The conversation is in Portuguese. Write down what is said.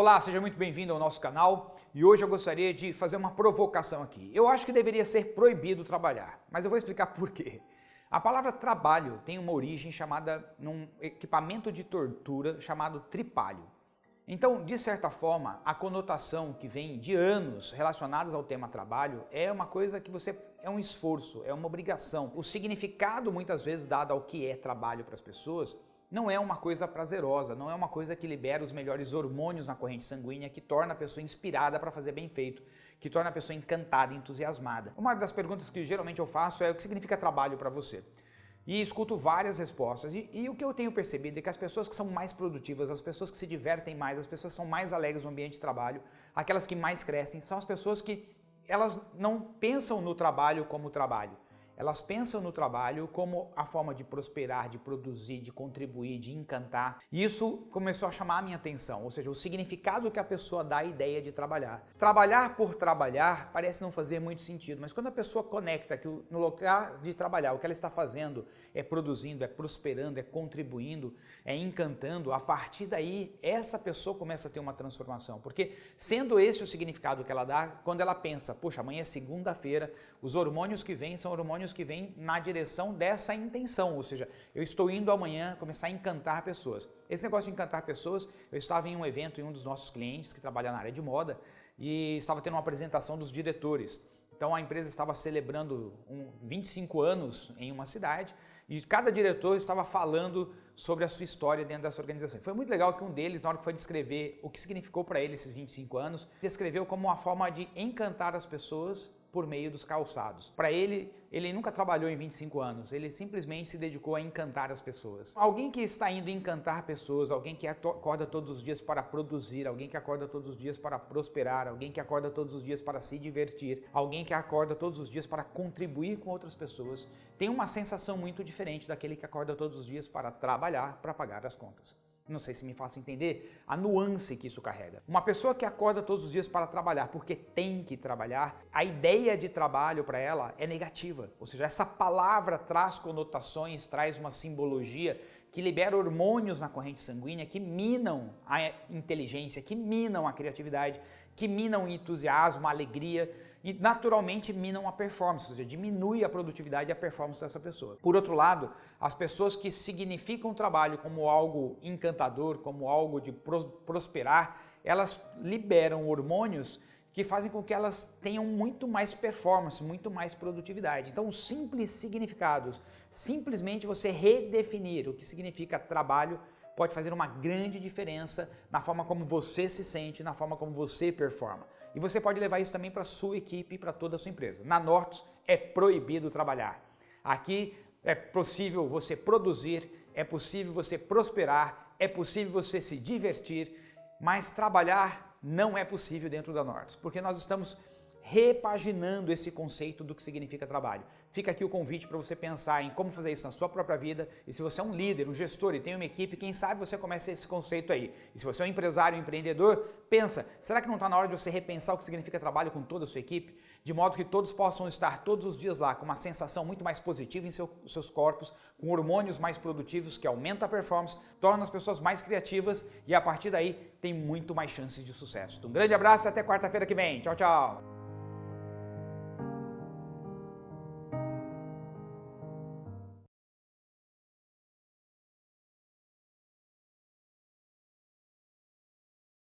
Olá, seja muito bem-vindo ao nosso canal e hoje eu gostaria de fazer uma provocação aqui. Eu acho que deveria ser proibido trabalhar, mas eu vou explicar por quê. A palavra trabalho tem uma origem chamada num equipamento de tortura chamado tripalho. Então, de certa forma, a conotação que vem de anos relacionadas ao tema trabalho é uma coisa que você é um esforço, é uma obrigação. O significado muitas vezes dado ao que é trabalho para as pessoas não é uma coisa prazerosa, não é uma coisa que libera os melhores hormônios na corrente sanguínea, que torna a pessoa inspirada para fazer bem feito, que torna a pessoa encantada, entusiasmada. Uma das perguntas que geralmente eu faço é o que significa trabalho para você? E escuto várias respostas. E, e, o que eu tenho percebido é que as pessoas que são mais produtivas, as pessoas que se divertem mais, as pessoas que são mais alegres no ambiente de trabalho, aquelas que mais crescem, são as pessoas que elas não pensam no trabalho como trabalho elas pensam no trabalho como a forma de prosperar, de produzir, de contribuir, de encantar. E isso começou a chamar a minha atenção, ou seja, o significado que a pessoa dá à ideia de trabalhar. Trabalhar por trabalhar parece não fazer muito sentido, mas quando a pessoa conecta que no lugar de trabalhar o que ela está fazendo é produzindo, é prosperando, é contribuindo, é encantando, a partir daí essa pessoa começa a ter uma transformação. Porque sendo esse o significado que ela dá, quando ela pensa, puxa, amanhã é segunda-feira, os hormônios que vêm são hormônios que vêm na direção dessa intenção, ou seja, eu estou indo amanhã começar a encantar pessoas. Esse negócio de encantar pessoas, eu estava em um evento em um dos nossos clientes que trabalha na área de moda e estava tendo uma apresentação dos diretores. Então a empresa estava celebrando um 25 anos em uma cidade e cada diretor estava falando sobre a sua história dentro dessa organização. Foi muito legal que um deles, na hora que foi descrever o que significou para ele esses 25 anos, descreveu como uma forma de encantar as pessoas por meio dos calçados. Para ele, ele nunca trabalhou em 25 anos, ele simplesmente se dedicou a encantar as pessoas. Alguém que está indo encantar pessoas, alguém que acorda todos os dias para produzir, alguém que acorda todos os dias para prosperar, alguém que acorda todos os dias para se divertir, alguém que acorda todos os dias para contribuir com outras pessoas, tem uma sensação muito diferente daquele que acorda todos os dias para trabalhar, para pagar as contas. Não sei se me faço entender a nuance que isso carrega. Uma pessoa que acorda todos os dias para trabalhar porque tem que trabalhar, a ideia de trabalho para ela é negativa. Ou seja, essa palavra traz conotações, traz uma simbologia que libera hormônios na corrente sanguínea que minam a inteligência, que minam a criatividade, que minam o entusiasmo, a alegria e naturalmente minam a performance, ou seja, diminui a produtividade e a performance dessa pessoa. Por outro lado, as pessoas que significam o trabalho como algo encantador, como algo de prosperar, elas liberam hormônios que fazem com que elas tenham muito mais performance, muito mais produtividade. Então, simples significados, simplesmente você redefinir o que significa trabalho, pode fazer uma grande diferença na forma como você se sente, na forma como você performa. E você pode levar isso também para a sua equipe e para toda a sua empresa. Na Nortus é proibido trabalhar. Aqui é possível você produzir, é possível você prosperar, é possível você se divertir, mas trabalhar não é possível dentro da Nortus, porque nós estamos repaginando esse conceito do que significa trabalho. Fica aqui o convite para você pensar em como fazer isso na sua própria vida e se você é um líder, um gestor e tem uma equipe, quem sabe você comece esse conceito aí. E se você é um empresário, um empreendedor, pensa, será que não está na hora de você repensar o que significa trabalho com toda a sua equipe? De modo que todos possam estar todos os dias lá com uma sensação muito mais positiva em seu, seus corpos, com hormônios mais produtivos que aumentam a performance, tornam as pessoas mais criativas e a partir daí tem muito mais chances de sucesso. Um grande abraço e até quarta-feira que vem. Tchau, tchau!